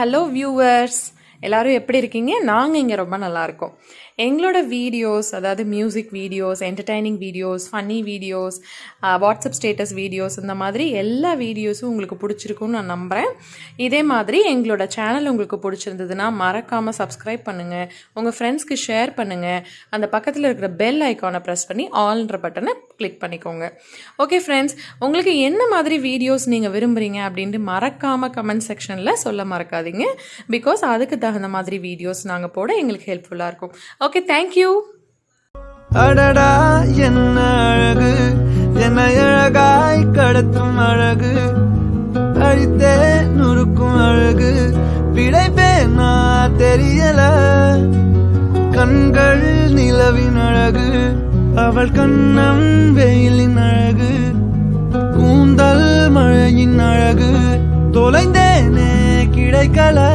Hello viewers. எல்லாரும் எப்படி இருக்கீங்க? நாங்கள் இங்கே ரொம்ப நல்லா இருக்கோம். எங்களோட வீடியோஸ் அதாவது music videos entertaining videos funny videos WhatsApp status videos இந்த மாதிரி எல்லா வீடியோஸும் உங்களுக்கு பிடிச்சிருக்கும்னு நான் நம்புகிறேன் இதே மாதிரி எங்களோட சேனல் உங்களுக்கு பிடிச்சிருந்ததுன்னா மறக்காமல் சப்ஸ்கிரைப் பண்ணுங்கள் உங்கள் ஃப்ரெண்ட்ஸ்க்கு ஷேர் பண்ணுங்கள் அந்த பக்கத்தில் இருக்கிற பெல் ஐக்கானை ப்ரெஸ் பண்ணி ஆல்ன்ற பட்டனை கிளிக் பண்ணிக்கோங்க. ஓகே ஃப்ரெண்ட்ஸ் உங்களுக்கு என்ன மாதிரி வீடியோஸ் நீங்கள் விரும்புகிறீங்க அப்படின்ட்டு மறக்காமல் கமெண்ட் செக்ஷனில் சொல்ல மறக்காதீங்க. பிகாஸ் அதுக்கு தகுந்த மாதிரி வீடியோஸ் நாங்கள் போட எங்களுக்கு ஹெல்ப்ஃபுல்லாக இருக்கும். ஓகே தேங்க்யூ அடடா என்ன அழகு? என்னை அழகாய் கடத்தும் அழகு? அழித்தே நுறுக்கும் அழகு? பிழைப்பேனா தெரியல. கண்கள் நிலவின் அழகு. அவள் கண்ணம் வெயிலின் அழகு. கூந்தல் மழையின் அழகு. தொலைந்தேனே கிடைக்கல.